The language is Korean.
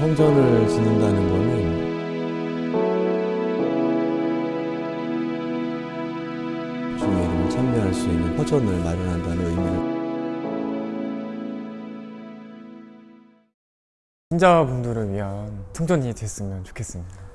성전을 짓는다는 거는 주의 이름을 찬미할 수 있는 허전을 마련한다는 의미를 신자분들을 위한 성전이 됐으면 좋겠습니다.